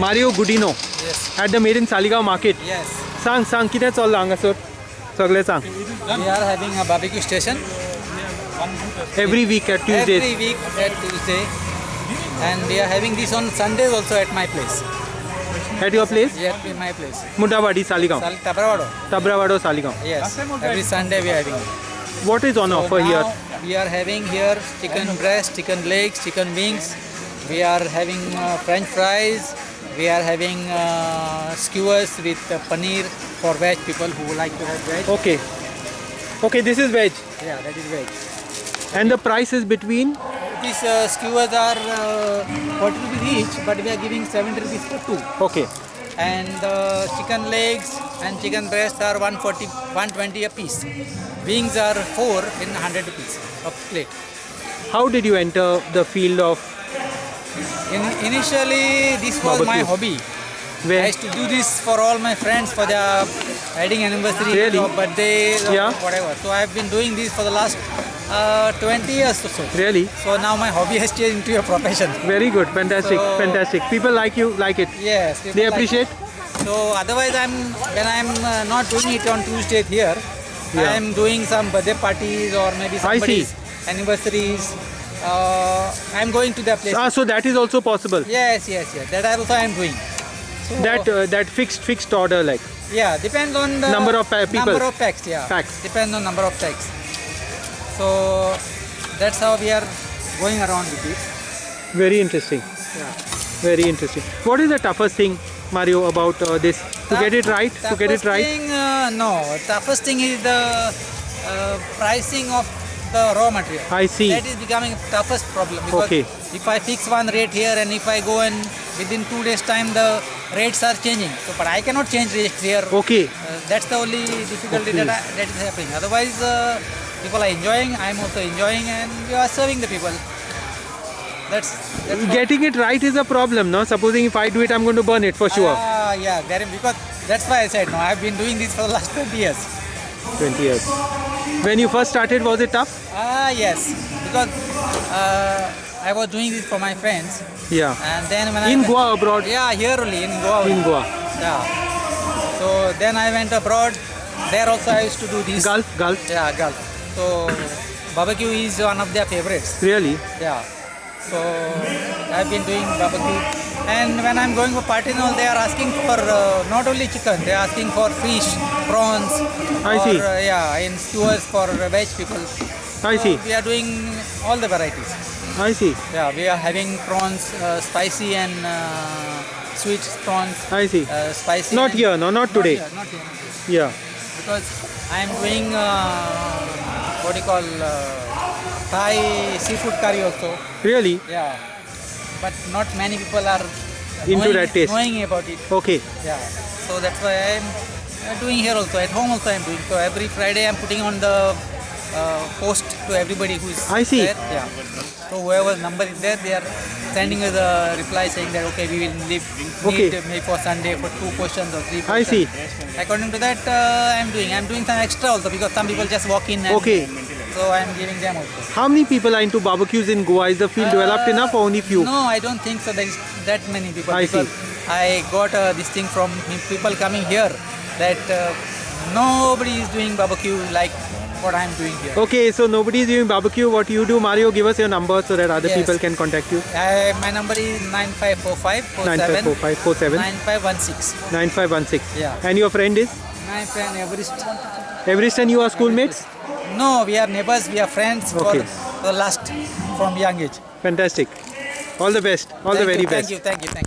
Mario गुडिनो Yes. At the made in Saligao market Yes. सांग सांग कितें चल्लां हांगासर सगळें सांग We are having a barbecue station every week at Tuesday every week at Tuesday. And we are having this on Sundays also at my place. At your place Here at my place. मुंडावाडी Saligao Sal Tabravado. तबरावाडो Saligao Yes. Every Sunday we are having it. What is on So offer now here we are having here chicken breast, chicken legs, chicken wings. We are having uh, French fries. we are having uh, skewers with uh, paneer for veg people who like to have veg. Okay. Okay, this is veg. Yeah, that is veg. And the price is between? These uh, skewers are uh, 40 rupees each, but we are giving 70 rupees for two. Okay. And the chicken legs and chicken breasts are 140, 120 a piece. Wings are 4 in 100 rupees a plate. How did you enter the field of in, initially, this was my hobby. Where? I used to do this for all my friends for their wedding anniversary, really? or birthday, or yeah. whatever. So I've been doing this for the last uh, 20 years or so. Really? So now my hobby has changed into a profession. Very good, fantastic, so, fantastic. People like you, like it. Yes. They appreciate. Like so otherwise, I'm when I'm uh, not doing it on Tuesday here, yeah. I'm doing some birthday parties or maybe somebody's anniversaries. Uh, I'm going to that place. Ah, so that is also possible. Yes, yes, yes. That also I'm doing. So, That uh, that fixed fixed order like yeah depends on the Number of people. Number of packs, yeah. Packs. Depends on number of packs. So that's how we are going around with it. very interesting. Yeah. Very interesting. What is the toughest thing, Mario, about uh, this? To get it right? To get it right? Thing, uh, no, toughest thing is the uh, pricing of the raw material. I see. That is becoming toughest problem because Okay. if I fix one rate here and if I go and within two days time the rates are changing. So, but I cannot change rates here. Okay. Uh, that's the only difficulty Okay. that, I, that is happening. Otherwise, uh, people are enjoying. I'm also enjoying, and we are serving the people. That's, that's Getting it right is a problem, no? Supposing if I do it, I'm going to burn it for sure. Ah, yeah, there, because that's why I said no. I've been doing this for the last 20 years. 20 years. When you first started, was it tough? Ah, yes, because uh, I was doing this for my friends, Yeah. and then when I In went- Goa abroad? yeah, here only in Goa. In Goa. Yeah. So then I went abroad. There also I used to do this. Gulf? Gulf? Yeah, Gulf. So barbecue is one of their favorites. Really? Yeah. So I've been doing barbecue, and when I'm going for party and all, they are asking for uh, not only chicken, they are asking for fish, prawns. I or, see. Uh, yeah, in skewers for veg people. I So see. We are doing all the varieties. I see. Yeah, we are having prawns, uh, spicy and uh, sweet prawns. I see. Uh, spicy. Not here, no? Not today. Not here, not here, not here. Yeah. Because I am doing uh, what do you call uh, Thai seafood curry also. Really? Yeah, but not many people are Into knowing, that taste. knowing about it. Okay. Yeah, so that's why I am uh, doing here also. At home also I am doing. So every Friday I am putting on the uh, post to everybody who is I see. there. Yeah. So whoever number is there, they are sending us a reply saying that okay, we will leave Okay. for Sunday for two questions or three. I see. According to that, uh, I am doing. I am doing some extra also because some people just walk in. And Okay. So I am giving them also. How many people are into barbecues in Goa? Is the field developed Uh, enough or only few? No, I don't think so. There is that many people. I see. I got uh, this thing from people coming here that uh, nobody is doing barbecue like what I am doing here. Okay, so nobody is doing barbecue. What do you do, Mario, give us your number so that other Yes. people can contact you. I, my number is 9545 954547 9516. 9516. Yeah. And your friend is? My friend Everest. Everest and you are schoolmates? No, we are neighbors, we are friends Okay. for the last from young age. Fantastic. All the best. All the very you, best. Thank you, thank you, thank you.